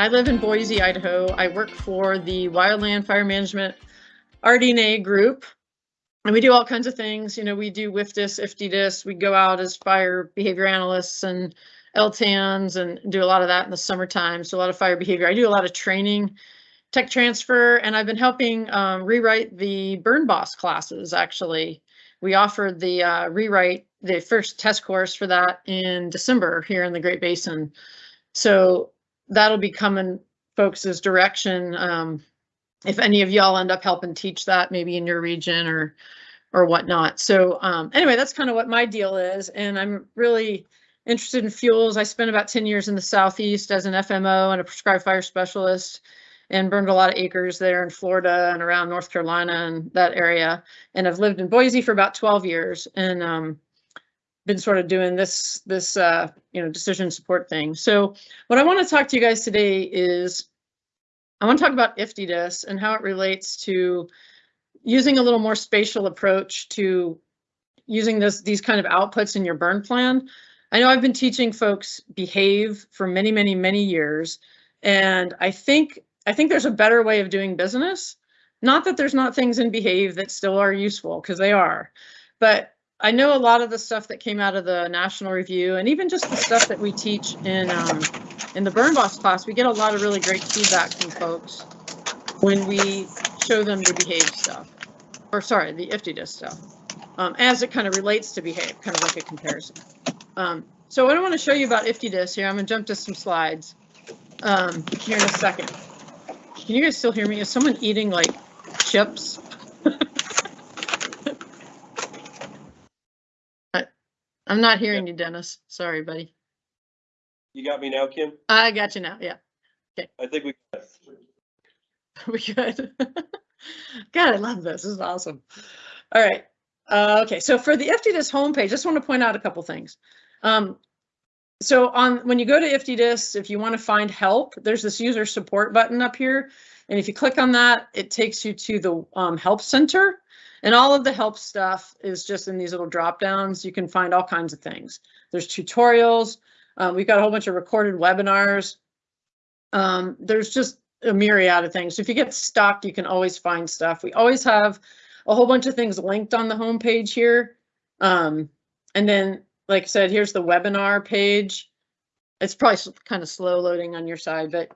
I live in Boise, Idaho. I work for the Wildland Fire Management RD&A group. And we do all kinds of things. You know, we do WFDSS, IFTDIS. We go out as fire behavior analysts and LTANs and do a lot of that in the summertime. So a lot of fire behavior. I do a lot of training, tech transfer, and I've been helping um, rewrite the Burn Boss classes, actually. We offered the uh, rewrite, the first test course for that in December here in the Great Basin. So that'll be coming folks' direction. Um, if any of y'all end up helping teach that maybe in your region or or whatnot. So um, anyway, that's kind of what my deal is. And I'm really interested in fuels. I spent about 10 years in the Southeast as an FMO and a prescribed fire specialist and burned a lot of acres there in Florida and around North Carolina and that area. And I've lived in Boise for about 12 years and um, been sort of doing this, this uh, you know, decision support thing. So what I want to talk to you guys today is I want to talk about IFTDIS and how it relates to using a little more spatial approach to using this these kind of outputs in your burn plan. I know I've been teaching folks behave for many, many, many years, and I think I think there's a better way of doing business. Not that there's not things in behave that still are useful, because they are, but I know a lot of the stuff that came out of the national review and even just the stuff that we teach in um, in the Burn Boss class, we get a lot of really great feedback from folks when we show them the behave stuff, or sorry, the IFTDIS stuff, um, as it kind of relates to behave, kind of like a comparison. Um, so what I want to show you about IFTDIS here, I'm going to jump to some slides um, here in a second. Can you guys still hear me? Is someone eating like chips? I'm not hearing you, Dennis. Sorry, buddy. You got me now, Kim? I got you now. Yeah, Okay. I think we. we good. God, I love this. This is awesome. All right. Uh, okay, so for the IFTDIS homepage, I just want to point out a couple things. Um, so on when you go to IFTDIS, if you want to find help, there's this user support button up here. And if you click on that, it takes you to the um, help center. And all of the help stuff is just in these little drop downs. You can find all kinds of things. There's tutorials. Um, we've got a whole bunch of recorded webinars. Um, there's just a myriad of things. So if you get stuck, you can always find stuff. We always have a whole bunch of things linked on the home page here. Um, and then, like I said, here's the webinar page. It's probably kind of slow loading on your side, but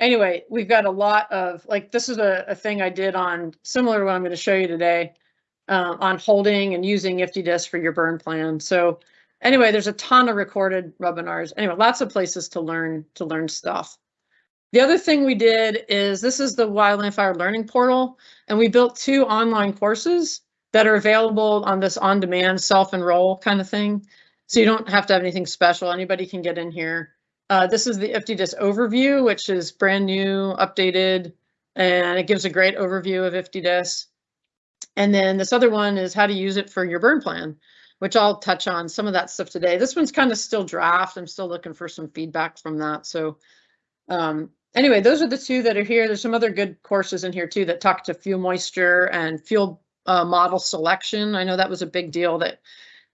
anyway, we've got a lot of, like, this is a, a thing I did on, similar to what I'm going to show you today, uh, on holding and using IFTDIS for your burn plan. So anyway, there's a ton of recorded webinars. Anyway, lots of places to learn, to learn stuff. The other thing we did is this is the Wildland Fire Learning Portal, and we built two online courses that are available on this on-demand self-enroll kind of thing. So you don't have to have anything special. Anybody can get in here uh, this is the IFTDIS overview, which is brand new, updated, and it gives a great overview of IFTDIS. And then this other one is how to use it for your burn plan, which I'll touch on some of that stuff today. This one's kind of still draft. I'm still looking for some feedback from that. So um, anyway, those are the two that are here. There's some other good courses in here too that talk to fuel moisture and fuel uh, model selection. I know that was a big deal that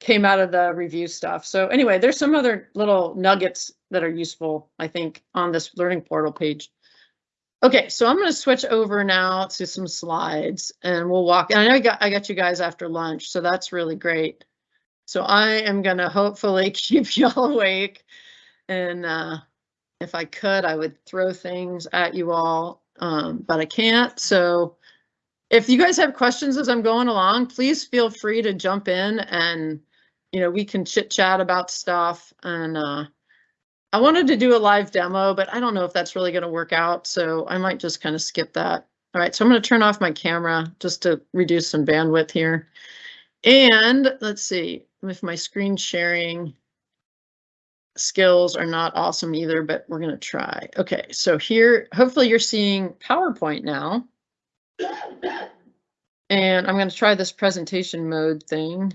came out of the review stuff. So anyway, there's some other little nuggets that are useful, I think, on this learning portal page. Okay, so I'm going to switch over now to some slides and we'll walk. And I know I got, I got you guys after lunch, so that's really great. So I am going to hopefully keep y'all awake. And uh, if I could, I would throw things at you all, um, but I can't. So if you guys have questions as I'm going along, please feel free to jump in and, you know, we can chit chat about stuff. And uh, I wanted to do a live demo, but I don't know if that's really going to work out. So I might just kind of skip that. All right, so I'm going to turn off my camera just to reduce some bandwidth here. And let's see if my screen sharing skills are not awesome either, but we're going to try. Okay, so here, hopefully you're seeing PowerPoint now. And I'm going to try this presentation mode thing.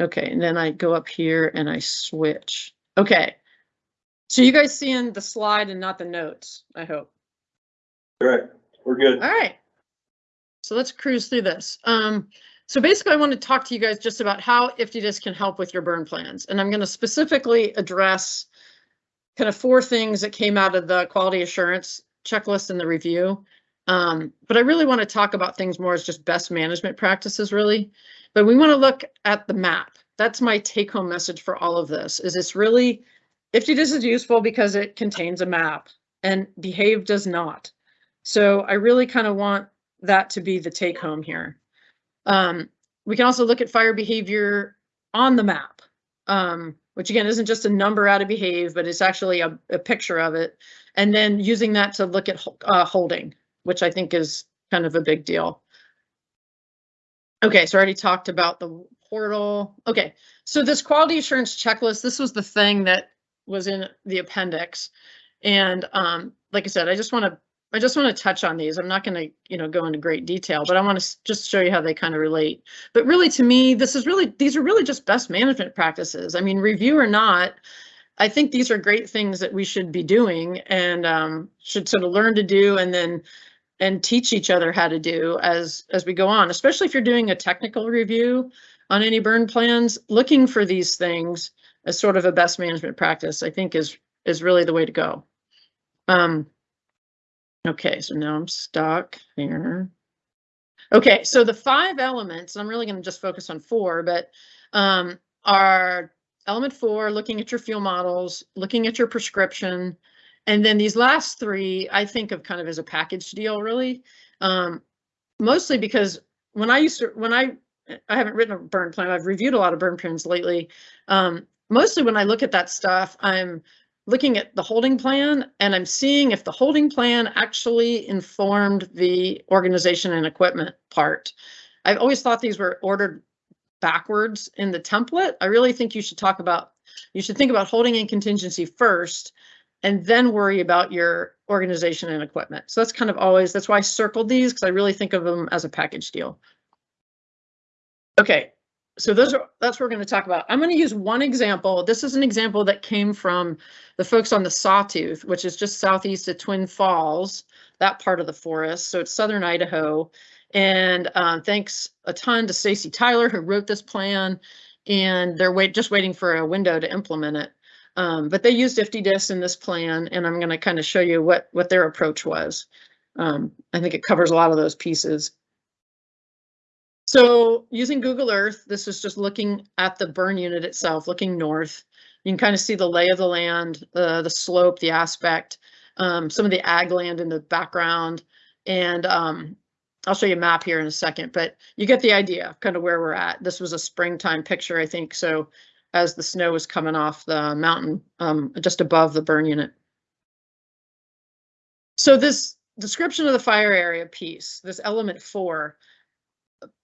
Okay, and then I go up here and I switch. Okay, so you guys seeing the slide and not the notes, I hope. Correct. We're good. All right. So let's cruise through this. Um, so basically, I want to talk to you guys just about how IFTDIS can help with your burn plans. And I'm going to specifically address kind of four things that came out of the quality assurance checklist and the review. Um, but I really want to talk about things more as just best management practices, really. But we want to look at the map. That's my take home message for all of this is it's really IFTDIS is useful because it contains a map and behave does not. So I really kind of want that to be the take home here. Um, we can also look at fire behavior on the map, um, which again isn't just a number out of behave, but it's actually a, a picture of it. And then using that to look at uh, holding, which I think is kind of a big deal. Okay, so I already talked about the portal. Okay, so this quality assurance checklist, this was the thing that was in the appendix. And um, like I said, I just want to I just want to touch on these. I'm not going to, you know, go into great detail, but I want to just show you how they kind of relate. But really, to me, this is really these are really just best management practices. I mean, review or not, I think these are great things that we should be doing and um, should sort of learn to do, and then and teach each other how to do as as we go on. Especially if you're doing a technical review on any burn plans, looking for these things as sort of a best management practice, I think is is really the way to go. Um, Okay, so now I'm stuck here. Okay, so the five elements, I'm really going to just focus on four, but um, are element four, looking at your fuel models, looking at your prescription, and then these last three, I think of kind of as a package deal, really. Um, mostly because when I used to, when I, I haven't written a burn plan, I've reviewed a lot of burn plans lately. Um, mostly when I look at that stuff, I'm looking at the holding plan and I'm seeing if the holding plan actually informed the organization and equipment part. I've always thought these were ordered backwards in the template. I really think you should talk about, you should think about holding and contingency first and then worry about your organization and equipment. So that's kind of always, that's why I circled these because I really think of them as a package deal. Okay, so those are that's what we're going to talk about. I'm going to use one example. This is an example that came from the folks on the Sawtooth, which is just southeast of Twin Falls, that part of the forest. So it's southern Idaho. And um, thanks a ton to Stacy Tyler who wrote this plan, and they're wait just waiting for a window to implement it. Um, but they used IFTDIS in this plan, and I'm going to kind of show you what what their approach was. Um, I think it covers a lot of those pieces. So using Google Earth, this is just looking at the burn unit itself, looking north. You can kind of see the lay of the land, uh, the slope, the aspect, um, some of the ag land in the background. And um, I'll show you a map here in a second, but you get the idea kind of where we're at. This was a springtime picture, I think. So as the snow was coming off the mountain um, just above the burn unit. So this description of the fire area piece, this element four,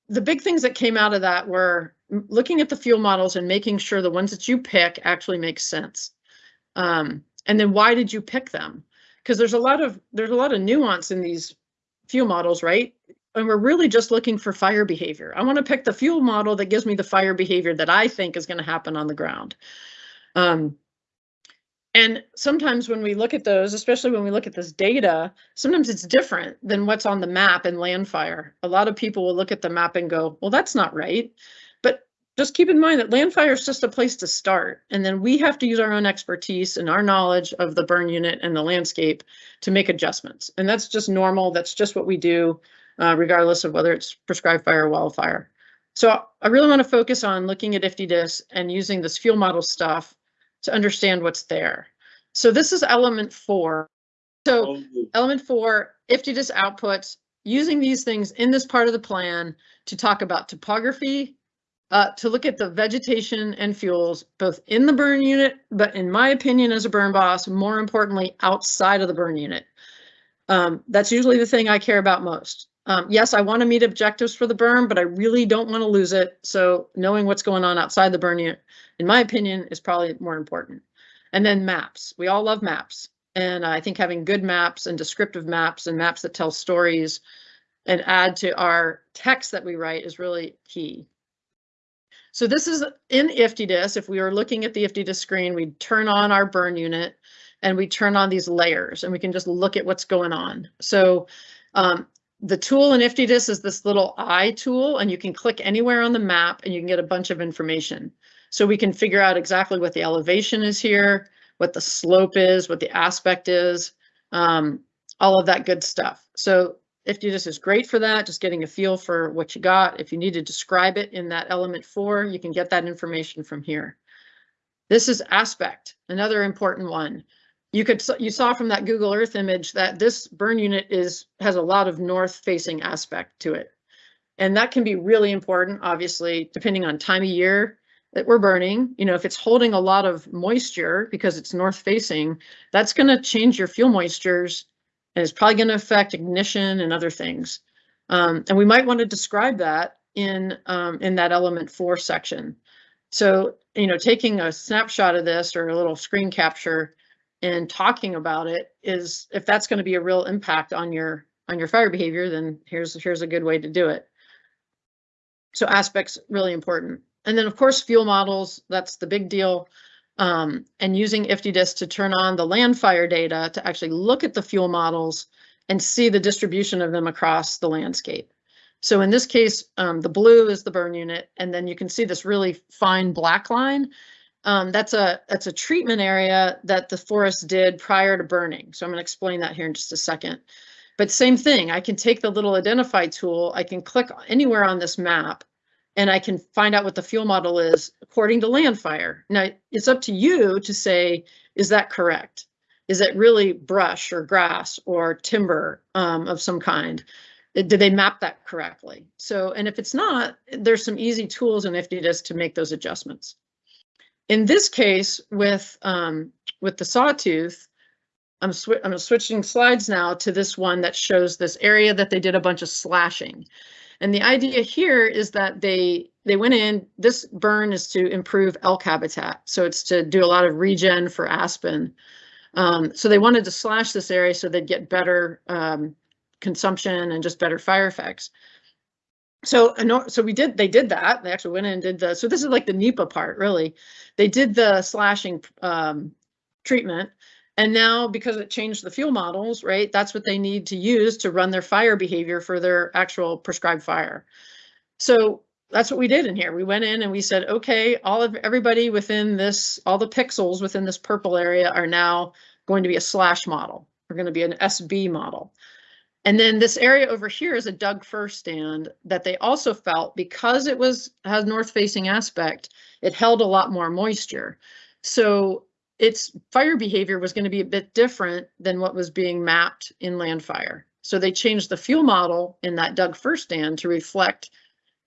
the big things that came out of that were looking at the fuel models and making sure the ones that you pick actually make sense. Um, and then why did you pick them? Because there's a lot of there's a lot of nuance in these fuel models, right? And we're really just looking for fire behavior. I want to pick the fuel model that gives me the fire behavior that I think is going to happen on the ground. Um, and sometimes when we look at those, especially when we look at this data, sometimes it's different than what's on the map in Landfire. A lot of people will look at the map and go, well, that's not right. But just keep in mind that Landfire is just a place to start. And then we have to use our own expertise and our knowledge of the burn unit and the landscape to make adjustments. And that's just normal. That's just what we do, uh, regardless of whether it's prescribed fire or wildfire. So I really want to focus on looking at IFTDIS and using this fuel model stuff to understand what's there. So this is element four. So oh, element four, IFTDIS outputs, using these things in this part of the plan to talk about topography, uh, to look at the vegetation and fuels, both in the burn unit, but in my opinion as a burn boss, more importantly, outside of the burn unit. Um, that's usually the thing I care about most. Um, yes, I want to meet objectives for the burn, but I really don't want to lose it. So knowing what's going on outside the burn unit, in my opinion, is probably more important. And then maps. We all love maps. And I think having good maps and descriptive maps and maps that tell stories and add to our text that we write is really key. So this is in IFTDIS. If we were looking at the IFTDIS screen, we'd turn on our burn unit and we turn on these layers and we can just look at what's going on. So um, the tool in IFTDIS is this little eye tool, and you can click anywhere on the map and you can get a bunch of information. So we can figure out exactly what the elevation is here. what the slope is, what the aspect is, um, all of that good stuff. So IFTDIS is great for that, just getting a feel for what you got. If you need to describe it in that element four, you can get that information from here. This is aspect, another important one. You could you saw from that Google Earth image that this burn unit is has a lot of north facing aspect to it. And that can be really important, obviously, depending on time of year that we're burning. You know, if it's holding a lot of moisture because it's north facing, that's going to change your fuel moistures and it's probably going to affect ignition and other things. Um, and we might want to describe that in um, in that element four section. So, you know, taking a snapshot of this or a little screen capture and talking about it is if that's going to be a real impact on your on your fire behavior, then here's here's a good way to do it. So aspects really important. And then of course, fuel models, that's the big deal. Um, and using IFTDIS to turn on the Landfire data to actually look at the fuel models and see the distribution of them across the landscape. So in this case, um, the blue is the burn unit, and then you can see this really fine black line. Um, that's a that's a treatment area that the forest did prior to burning. So I'm going to explain that here in just a second. But same thing, I can take the little identify tool, I can click anywhere on this map, and I can find out what the fuel model is according to landfire. Now, it's up to you to say, is that correct? Is it really brush or grass or timber um, of some kind? Uh, did they map that correctly? So, and if it's not, there's some easy tools in IFTDIS to make those adjustments. In this case, with um, with the sawtooth, I'm, sw I'm switching slides now to this one that shows this area that they did a bunch of slashing. And the idea here is that they they went in, this burn is to improve elk habitat. So it's to do a lot of regen for aspen. Um, so they wanted to slash this area so they'd get better um, consumption and just better fire effects. So, so we did, they did that. They actually went in and did the, so this is like the NEPA part, really. They did the slashing um, treatment and now because it changed the fuel models, right, that's what they need to use to run their fire behavior for their actual prescribed fire. So that's what we did in here. We went in and we said, okay, all of everybody within this, all the pixels within this purple area are now going to be a slash model. We're going to be an SB model. And then this area over here is a Doug fir stand that they also felt because it was has north facing aspect, it held a lot more moisture. So its fire behavior was going to be a bit different than what was being mapped in Landfire. So they changed the fuel model in that Doug fir stand to reflect.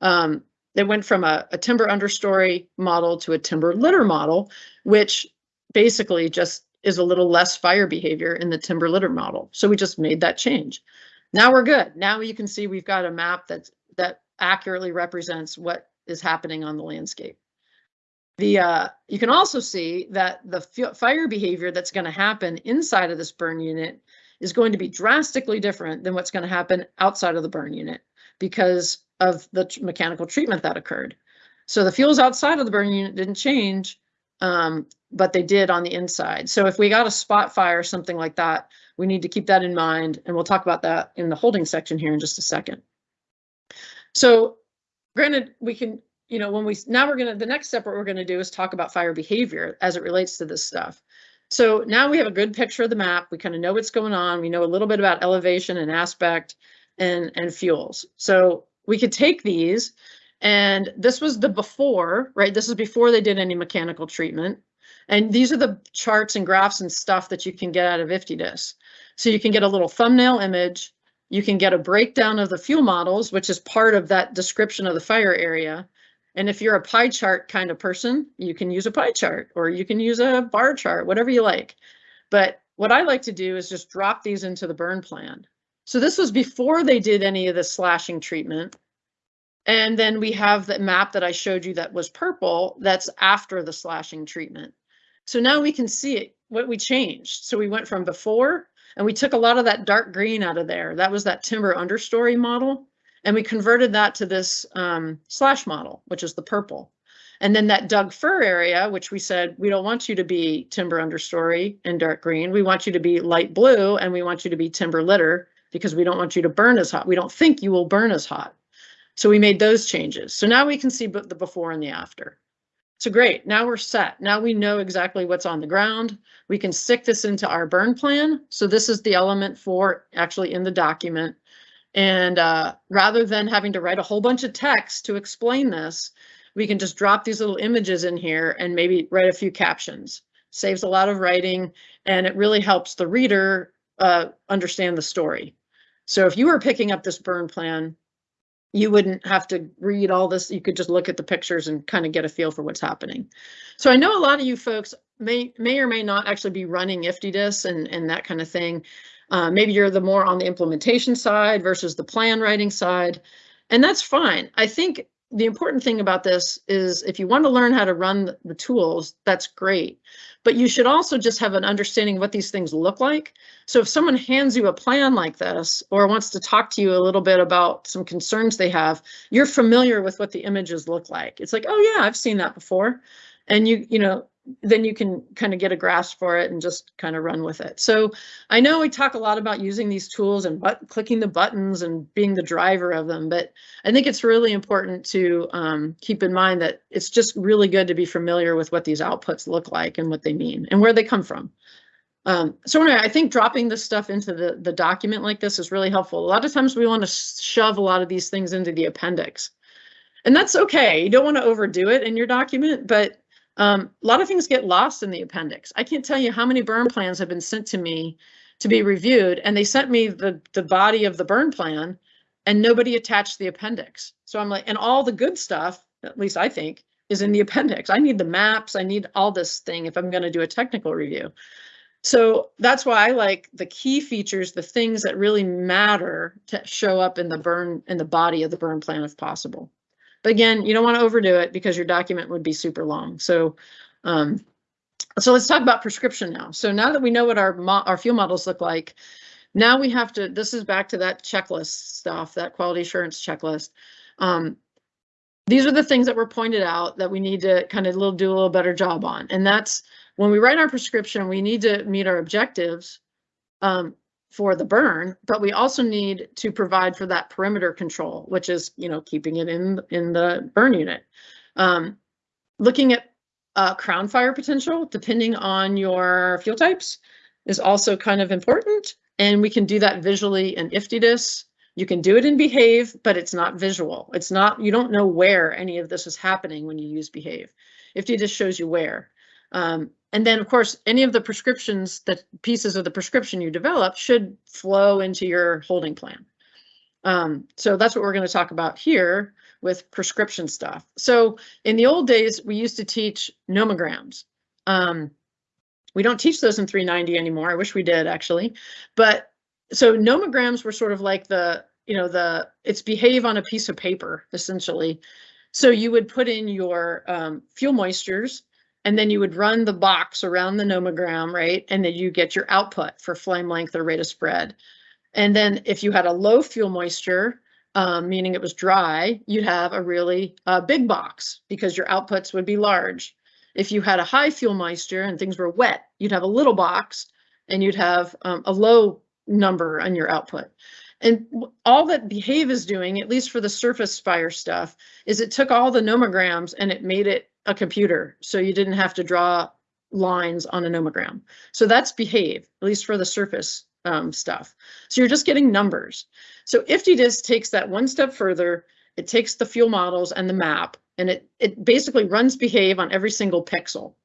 Um, they went from a, a timber understory model to a timber litter model, which basically just is a little less fire behavior in the timber litter model. So we just made that change. Now we're good. Now you can see we've got a map that's that accurately represents what is happening on the landscape. The uh, you can also see that the fire behavior that's going to happen inside of this burn unit is going to be drastically different than what's going to happen outside of the burn unit because of the mechanical treatment that occurred. So the fuels outside of the burn unit didn't change, um, but they did on the inside. So if we got a spot fire or something like that, we need to keep that in mind, and we'll talk about that in the holding section here in just a second. So granted, we can you know, when we now we're gonna the next step what we're gonna do is talk about fire behavior as it relates to this stuff. So now we have a good picture of the map. We kind of know what's going on. We know a little bit about elevation and aspect and and fuels. So we could take these and this was the before, right? This is before they did any mechanical treatment. And these are the charts and graphs and stuff that you can get out of IFTDIS. So you can get a little thumbnail image. You can get a breakdown of the fuel models, which is part of that description of the fire area. And if you're a pie chart kind of person, you can use a pie chart or you can use a bar chart, whatever you like. But what I like to do is just drop these into the burn plan. So this was before they did any of the slashing treatment. And then we have the map that I showed you that was purple, that's after the slashing treatment. So now we can see it, what we changed. So we went from before and we took a lot of that dark green out of there. That was that timber understory model. And we converted that to this um, slash model, which is the purple. And then that Doug fir area, which we said, we don't want you to be timber understory and dark green. We want you to be light blue and we want you to be timber litter because we don't want you to burn as hot. We don't think you will burn as hot. So we made those changes. So now we can see the before and the after. So great, now we're set. Now we know exactly what's on the ground. We can stick this into our burn plan. So this is the element four actually in the document. And uh, rather than having to write a whole bunch of text to explain this, we can just drop these little images in here and maybe write a few captions. Saves a lot of writing and it really helps the reader uh, understand the story. So if you were picking up this burn plan, you wouldn't have to read all this. You could just look at the pictures and kind of get a feel for what's happening. So I know a lot of you folks may may or may not actually be running IFTDIS and, and that kind of thing. Uh, maybe you're the more on the implementation side versus the plan writing side, and that's fine. I think the important thing about this is if you want to learn how to run the tools, that's great. But you should also just have an understanding of what these things look like. So if someone hands you a plan like this or wants to talk to you a little bit about some concerns they have, you're familiar with what the images look like. It's like, oh yeah, I've seen that before. And you, you know, then you can kind of get a grasp for it and just kind of run with it. So I know we talk a lot about using these tools and but clicking the buttons and being the driver of them, but I think it's really important to um, keep in mind that it's just really good to be familiar with what these outputs look like and what they mean and where they come from. Um, so anyway, I think dropping this stuff into the, the document like this is really helpful. A lot of times we want to shove a lot of these things into the appendix. And that's okay. You don't want to overdo it in your document, but um, a lot of things get lost in the appendix. I can't tell you how many burn plans have been sent to me to be reviewed, and they sent me the, the body of the burn plan, and nobody attached the appendix. So I'm like, and all the good stuff, at least I think, is in the appendix. I need the maps, I need all this thing if I'm going to do a technical review. So that's why I like the key features, the things that really matter to show up in the burn in the body of the burn plan if possible. But again, you don't want to overdo it because your document would be super long. So, um, so let's talk about prescription now. So now that we know what our our fuel models look like, now we have to, this is back to that checklist stuff, that quality assurance checklist. Um, these are the things that were pointed out that we need to kind of little, do a little better job on. And that's when we write our prescription, we need to meet our objectives. Um, for the burn, but we also need to provide for that perimeter control, which is, you know, keeping it in in the burn unit. Um, looking at uh, crown fire potential, depending on your fuel types, is also kind of important. And we can do that visually in IFTDIS. You can do it in Behave, but it's not visual. It's not, you don't know where any of this is happening when you use Behave. IFTDIS shows you where. Um, and then, of course, any of the prescriptions, that pieces of the prescription you develop should flow into your holding plan. Um, so that's what we're going to talk about here with prescription stuff. So in the old days, we used to teach nomograms. Um, we don't teach those in 390 anymore. I wish we did actually. But so nomograms were sort of like the, you know, the, it's behave on a piece of paper, essentially. So you would put in your um, fuel moistures and then you would run the box around the nomogram, right? And then you get your output for flame length or rate of spread. And then if you had a low fuel moisture, um, meaning it was dry, you'd have a really uh, big box because your outputs would be large. If you had a high fuel moisture and things were wet, you'd have a little box and you'd have um, a low number on your output. And all that Behave is doing, at least for the surface fire stuff, is it took all the nomograms and it made it a computer, so you didn't have to draw lines on a nomogram. So that's behave, at least for the surface um, stuff. So you're just getting numbers. So IFTDIS takes that one step further. It takes the fuel models and the map, and it, it basically runs behave on every single pixel.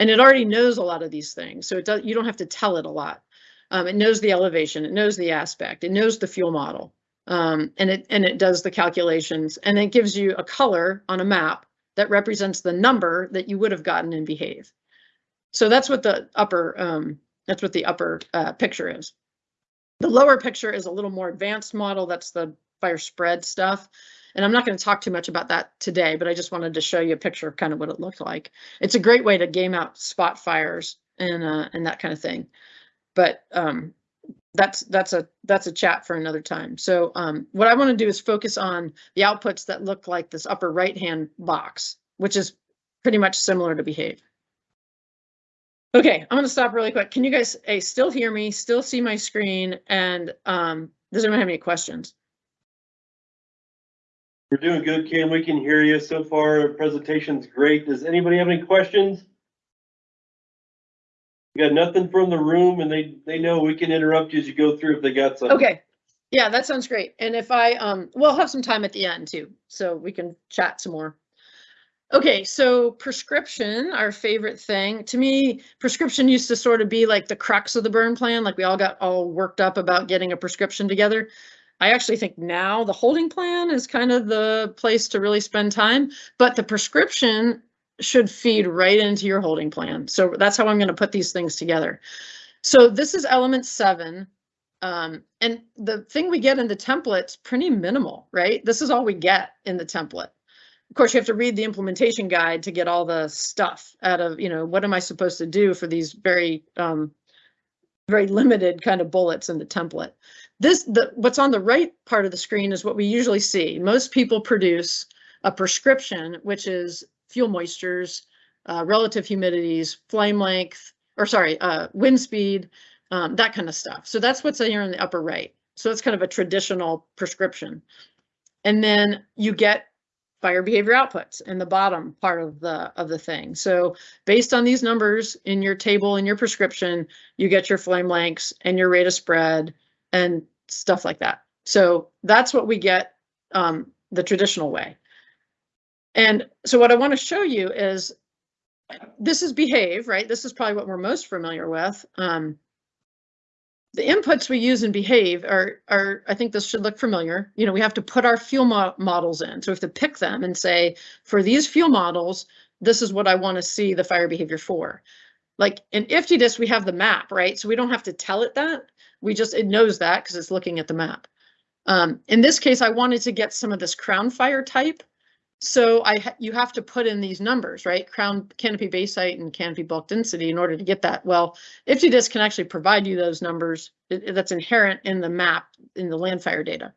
And it already knows a lot of these things, so it does, you don't have to tell it a lot. Um, it knows the elevation, it knows the aspect, it knows the fuel model, um, and it and it does the calculations, and it gives you a color on a map that represents the number that you would have gotten in behave. So that's what the upper um, that's what the upper uh, picture is. The lower picture is a little more advanced model. That's the fire spread stuff. And I'm not going to talk too much about that today, but I just wanted to show you a picture of kind of what it looked like. It's a great way to game out spot fires and uh, and that kind of thing. But um, that's that's a that's a chat for another time. So um, what I want to do is focus on the outputs that look like this upper right hand box, which is pretty much similar to behave. Okay, I'm gonna stop really quick. Can you guys hey, still hear me, still see my screen, and um, does anyone have any questions? We're doing good, Kim. We can hear you so far. Presentation's great. Does anybody have any questions? Got nothing from the room and they, they know we can interrupt you as you go through if they got something. Okay, yeah, that sounds great. And if I, um, we'll have some time at the end too, so we can chat some more. Okay, so prescription, our favorite thing. To me, prescription used to sort of be like the crux of the burn plan, like we all got all worked up about getting a prescription together. I actually think now the holding plan is kind of the place to really spend time, but the prescription should feed right into your holding plan. So that's how I'm going to put these things together. So this is element seven. Um, and the thing we get in the template's pretty minimal, right? This is all we get in the template. Of course, you have to read the implementation guide to get all the stuff out of, you know, what am I supposed to do for these very, um, very limited kind of bullets in the template. This, the, what's on the right part of the screen is what we usually see. Most people produce a prescription, which is fuel moistures, uh, relative humidities, flame length, or sorry, uh, wind speed, um, that kind of stuff. So that's what's here in the upper right. So it's kind of a traditional prescription. And then you get fire behavior outputs in the bottom part of the of the thing. So based on these numbers in your table in your prescription, you get your flame lengths and your rate of spread and stuff like that. So that's what we get um, the traditional way. And so what I want to show you is this is behave, right? This is probably what we're most familiar with. Um, the inputs we use in behave are, are, I think this should look familiar. You know, we have to put our fuel mo models in. So we have to pick them and say, for these fuel models, this is what I want to see the fire behavior for. Like in IFTDIS, we have the map, right? So we don't have to tell it that. We just, it knows that because it's looking at the map. Um, in this case, I wanted to get some of this crown fire type. So I you have to put in these numbers, right? Crown canopy base height and canopy bulk density in order to get that. Well, IFTDIS can actually provide you those numbers it, that's inherent in the map in the Landfire data.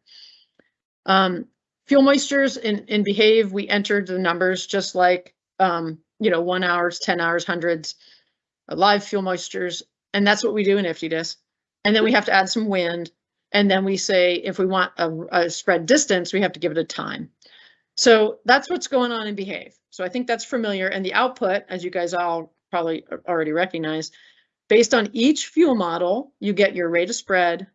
Um, fuel moistures in, in behave, we entered the numbers just like, um, you know, one hours, 10 hours, hundreds, uh, live fuel moistures. And that's what we do in IFTDIS. And then we have to add some wind. And then we say, if we want a, a spread distance, we have to give it a time. So that's what's going on in Behave. So I think that's familiar. And the output, as you guys all probably already recognize, based on each fuel model, you get your rate of spread,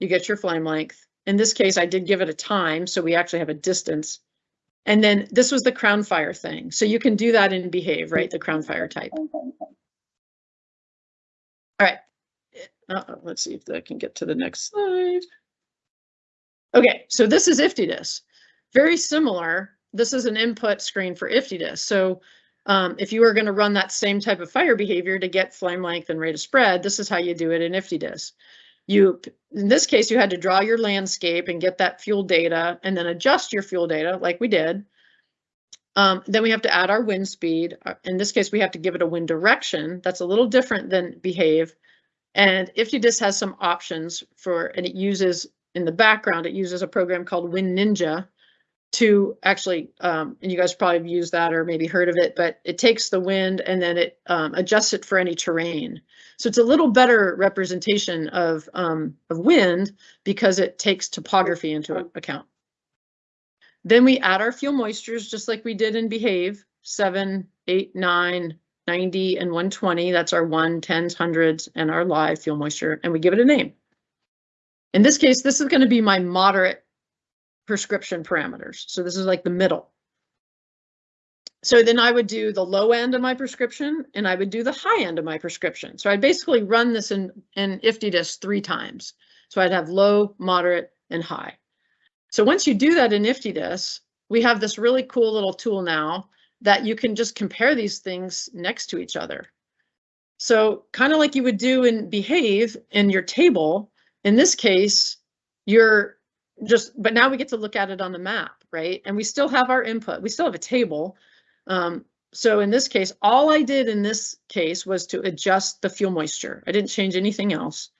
you get your flame length. In this case, I did give it a time, so we actually have a distance. And then this was the crown fire thing. So you can do that in Behave, right? The crown fire type. All right. Uh -oh, let's see if I can get to the next slide. Okay, so this is IFTDIS. Very similar, this is an input screen for IFTDIS. So um, if you are going to run that same type of fire behavior to get flame length and rate of spread, this is how you do it in IFTDIS. You, in this case, you had to draw your landscape and get that fuel data and then adjust your fuel data like we did. Um, then we have to add our wind speed. Uh, in this case, we have to give it a wind direction. That's a little different than behave. And IFTDIS has some options for, and it uses in the background, it uses a program called WindNinja to actually, um, and you guys probably have used that or maybe heard of it, but it takes the wind and then it um, adjusts it for any terrain. So it's a little better representation of, um, of wind because it takes topography into account. Then we add our fuel moistures just like we did in Behave, 7, 8, 9, 90, and 120. That's our 1, 10s, 100s, and our live fuel moisture, and we give it a name. In this case, this is going to be my moderate prescription parameters. So this is like the middle. So then I would do the low end of my prescription and I would do the high end of my prescription. So I'd basically run this in, in IFTDIS three times. So I'd have low, moderate, and high. So once you do that in IFTDIS, we have this really cool little tool now that you can just compare these things next to each other. So kind of like you would do in Behave in your table, in this case, you're just, but now we get to look at it on the map, right? And we still have our input. We still have a table. Um, so in this case, all I did in this case was to adjust the fuel moisture. I didn't change anything else.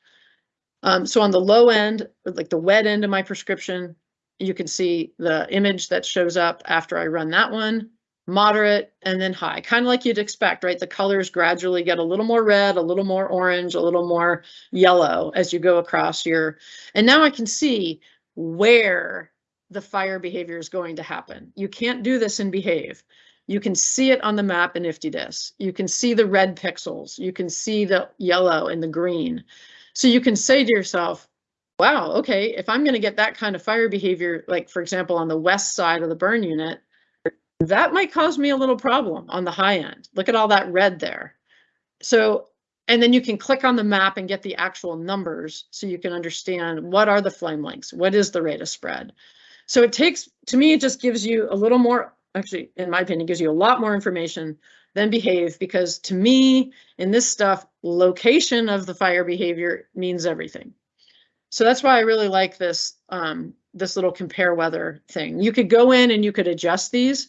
Um, so on the low end, like the wet end of my prescription, you can see the image that shows up after I run that one, moderate, and then high, kind of like you'd expect, right? The colors gradually get a little more red, a little more orange, a little more yellow as you go across your, and now I can see where the fire behavior is going to happen. You can't do this in behave. You can see it on the map in IFTDIS. You can see the red pixels. You can see the yellow and the green. So you can say to yourself, wow, okay, if I'm going to get that kind of fire behavior, like for example, on the west side of the burn unit, that might cause me a little problem on the high end. Look at all that red there. So, and then you can click on the map and get the actual numbers so you can understand what are the flame lengths, what is the rate of spread. So it takes, to me, it just gives you a little more, actually, in my opinion, gives you a lot more information than behave because to me, in this stuff, location of the fire behavior means everything. So that's why I really like this, um, this little compare weather thing. You could go in and you could adjust these.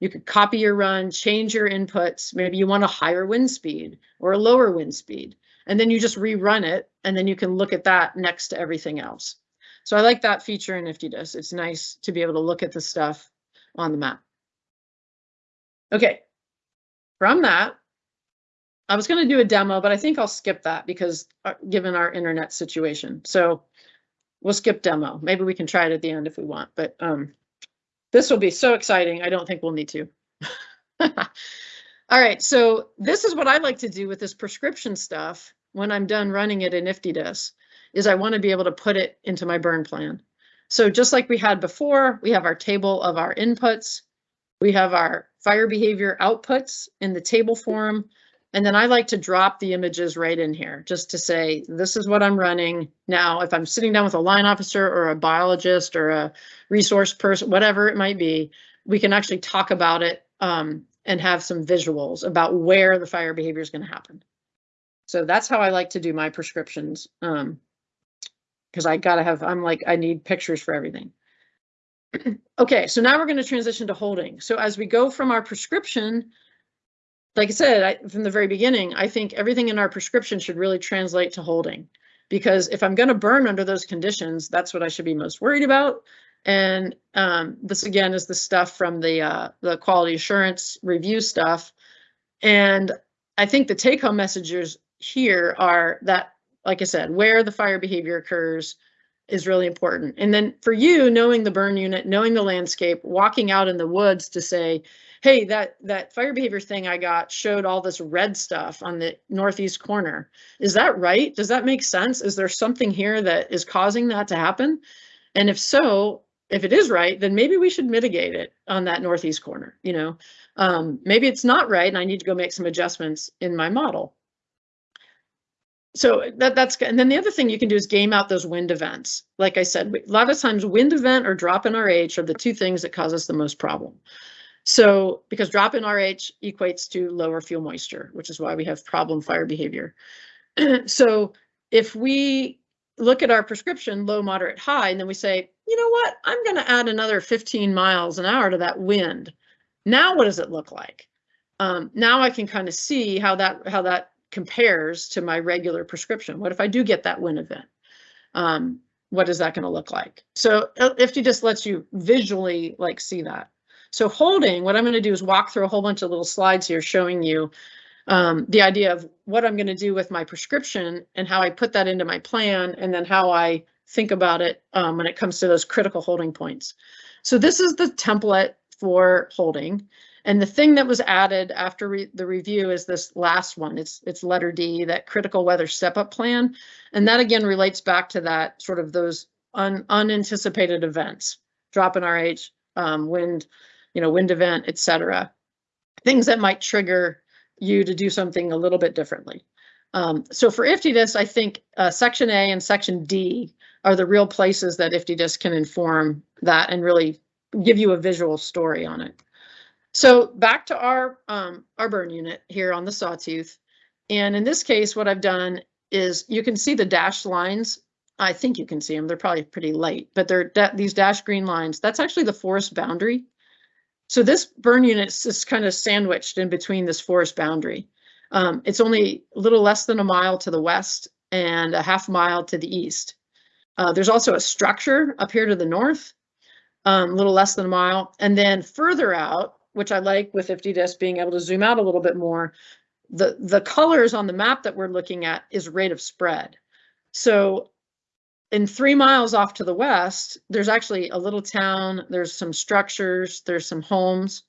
You could copy your run, change your inputs. Maybe you want a higher wind speed or a lower wind speed. And then you just rerun it and then you can look at that next to everything else. So I like that feature in IFTDIS. It's nice to be able to look at the stuff on the map. Okay, from that, I was going to do a demo, but I think I'll skip that because uh, given our internet situation. So we'll skip demo. Maybe we can try it at the end if we want, but um, this will be so exciting. I don't think we'll need to. All right, so this is what I like to do with this prescription stuff when I'm done running it in IFTDIS, is I want to be able to put it into my burn plan. So just like we had before, we have our table of our inputs. We have our fire behavior outputs in the table form. And then I like to drop the images right in here just to say, this is what I'm running. Now, if I'm sitting down with a line officer or a biologist or a resource person, whatever it might be, we can actually talk about it um, and have some visuals about where the fire behavior is going to happen. So that's how I like to do my prescriptions. Um, because I gotta have, I'm like, I need pictures for everything. okay, so now we're going to transition to holding. So as we go from our prescription like I said, I, from the very beginning, I think everything in our prescription should really translate to holding. Because if I'm going to burn under those conditions, that's what I should be most worried about. And um, this again is the stuff from the uh, the quality assurance review stuff. And I think the take home messages here are that, like I said, where the fire behavior occurs is really important. And then for you, knowing the burn unit, knowing the landscape, walking out in the woods to say, hey, that that fire behavior thing I got showed all this red stuff on the northeast corner. Is that right? Does that make sense? Is there something here that is causing that to happen? And if so, if it is right, then maybe we should mitigate it on that northeast corner. You know, um, maybe it's not right, and I need to go make some adjustments in my model. So that that's and then the other thing you can do is game out those wind events. Like I said, a lot of times wind event or drop in RH are the two things that cause us the most problem. So because drop in RH equates to lower fuel moisture, which is why we have problem fire behavior. so if we look at our prescription low, moderate, high, and then we say, you know what, I'm going to add another 15 miles an hour to that wind. Now what does it look like? Um, now I can kind of see how that how that compares to my regular prescription. What if I do get that wind event? Um, what is that going to look like? So if you just lets you visually like see that. So holding, what I'm going to do is walk through a whole bunch of little slides here showing you um, the idea of what I'm going to do with my prescription and how I put that into my plan and then how I think about it um, when it comes to those critical holding points. So this is the template for holding. And the thing that was added after re the review is this last one. It's it's letter D, that critical weather step up plan. And that again relates back to that sort of those un unanticipated events, drop in RH, um, wind, you know, wind event, etc. Things that might trigger you to do something a little bit differently. Um, so for IFTDIS, I think uh, Section A and Section D are the real places that IFTDIS can inform that and really give you a visual story on it. So back to our um, our burn unit here on the sawtooth. And in this case, what I've done is you can see the dashed lines. I think you can see them. They're probably pretty light, but they're these dashed green lines. That's actually the forest boundary. So this burn unit is kind of sandwiched in between this forest boundary. Um, it's only a little less than a mile to the west and a half mile to the east. Uh, there's also a structure up here to the north, um, a little less than a mile. And then further out, which I like with IFTDIS being able to zoom out a little bit more, the, the colors on the map that we're looking at is rate of spread. So in three miles off to the west, there's actually a little town, there's some structures, there's some homes.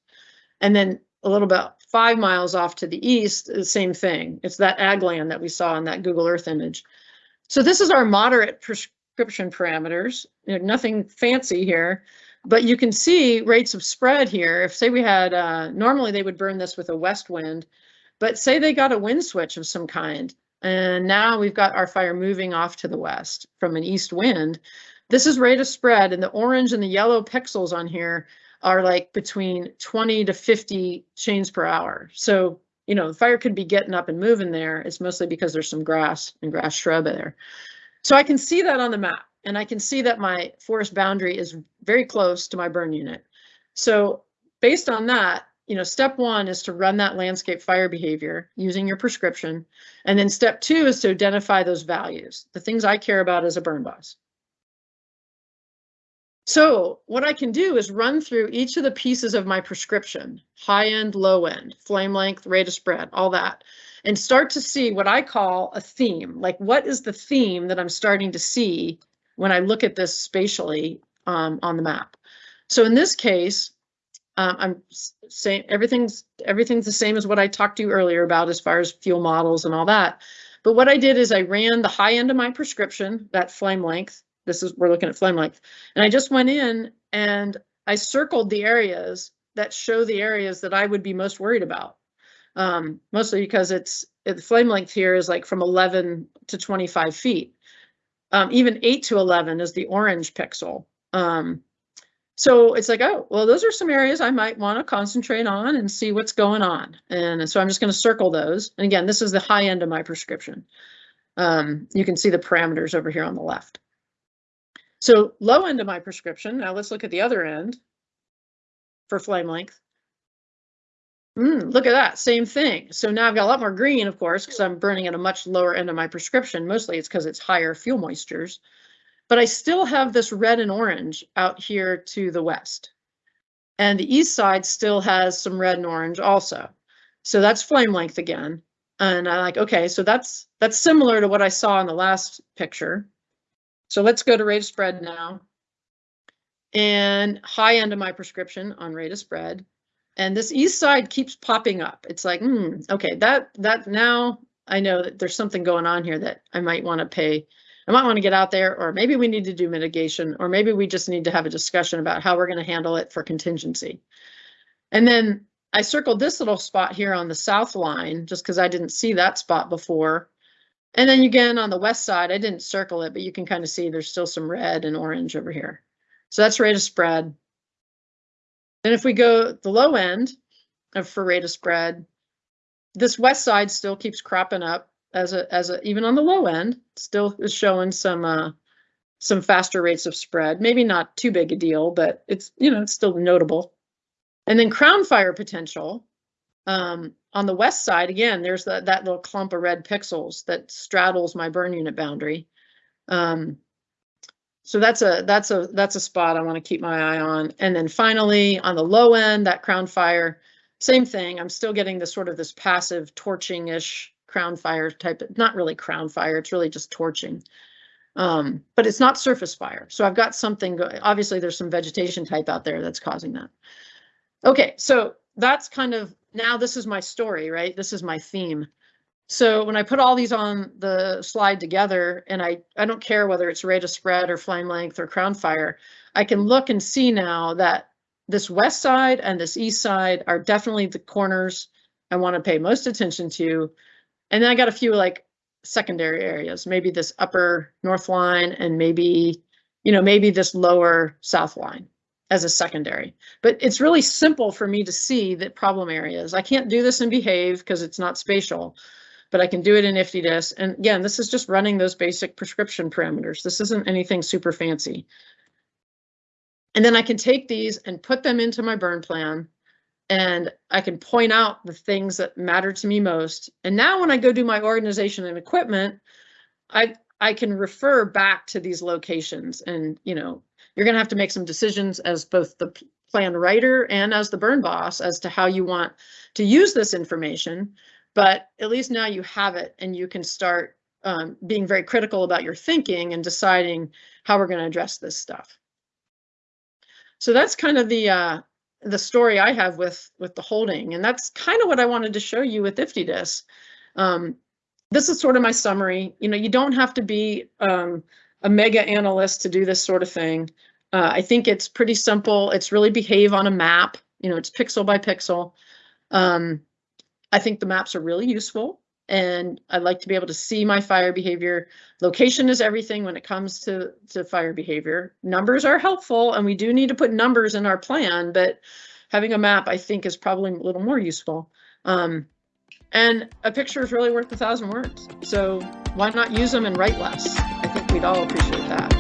And then a little about five miles off to the east, the same thing. It's that ag land that we saw in that Google Earth image. So this is our moderate prescription parameters, you know, nothing fancy here. But you can see rates of spread here. If say we had, uh, normally they would burn this with a west wind, but say they got a wind switch of some kind, and now we've got our fire moving off to the west from an east wind. This is rate of spread, and the orange and the yellow pixels on here are like between 20 to 50 chains per hour. So, you know, the fire could be getting up and moving there. It's mostly because there's some grass and grass shrub there. So I can see that on the map and I can see that my forest boundary is very close to my burn unit. So based on that, you know, step one is to run that landscape fire behavior using your prescription. And then step two is to identify those values, the things I care about as a burn boss. So what I can do is run through each of the pieces of my prescription, high end, low end, flame length, rate of spread, all that, and start to see what I call a theme. Like what is the theme that I'm starting to see when I look at this spatially um, on the map? So in this case, um, I'm saying everything's everything's the same as what I talked to you earlier about as far as fuel models and all that. But what I did is I ran the high end of my prescription, that flame length. This is we're looking at flame length, and I just went in and I circled the areas that show the areas that I would be most worried about. Um, mostly because it's the flame length here is like from 11 to 25 feet. Um, even 8 to 11 is the orange pixel. Um, so it's like, oh, well, those are some areas I might want to concentrate on and see what's going on. And so I'm just going to circle those. And again, this is the high end of my prescription. Um, you can see the parameters over here on the left. So low end of my prescription. Now let's look at the other end for flame length. Mm, look at that, same thing. So now I've got a lot more green, of course, because I'm burning at a much lower end of my prescription. Mostly it's because it's higher fuel moistures but I still have this red and orange out here to the west. And the east side still has some red and orange also. So that's flame length again. And I'm like, okay, so that's that's similar to what I saw in the last picture. So let's go to rate of spread now. And high end of my prescription on rate of spread. And this east side keeps popping up. It's like, hmm, okay, that that now I know that there's something going on here that I might want to pay I might want to get out there, or maybe we need to do mitigation, or maybe we just need to have a discussion about how we're going to handle it for contingency. And then I circled this little spot here on the south line, just because I didn't see that spot before. And then again, on the west side, I didn't circle it, but you can kind of see there's still some red and orange over here. So that's rate of spread. And if we go the low end of for rate of spread, this west side still keeps cropping up as a as a even on the low end still is showing some uh some faster rates of spread. Maybe not too big a deal but it's you know it's still notable. And then crown fire potential um on the west side again there's that that little clump of red pixels that straddles my burn unit boundary. Um so that's a that's a that's a spot i want to keep my eye on. And then finally on the low end that crown fire same thing. I'm still getting this sort of this passive torching ish crown fire type, not really crown fire, it's really just torching. Um, but it's not surface fire. So I've got something, obviously there's some vegetation type out there that's causing that. Okay, so that's kind of, now this is my story, right? This is my theme. So when I put all these on the slide together, and I, I don't care whether it's rate of spread or flame length or crown fire, I can look and see now that this west side and this east side are definitely the corners I want to pay most attention to and then I got a few like secondary areas, maybe this upper north line and maybe, you know, maybe this lower south line as a secondary. But it's really simple for me to see the problem areas. I can't do this in Behave because it's not spatial, but I can do it in IFTDIS. And again, this is just running those basic prescription parameters. This isn't anything super fancy. And then I can take these and put them into my burn plan and I can point out the things that matter to me most. And now when I go do my organization and equipment, I I can refer back to these locations and you know, you're going to have to make some decisions as both the plan writer and as the burn boss as to how you want to use this information, but at least now you have it and you can start um, being very critical about your thinking and deciding how we're going to address this stuff. So that's kind of the uh, the story I have with with the holding, and that's kind of what I wanted to show you with IFTDIS. Um, this is sort of my summary. You know, you don't have to be um, a mega analyst to do this sort of thing. Uh, I think it's pretty simple. It's really behave on a map. You know, it's pixel by pixel. Um, I think the maps are really useful and I'd like to be able to see my fire behavior. Location is everything when it comes to, to fire behavior. Numbers are helpful and we do need to put numbers in our plan, but having a map I think is probably a little more useful. Um, and a picture is really worth a thousand words. So why not use them and write less? I think we'd all appreciate that.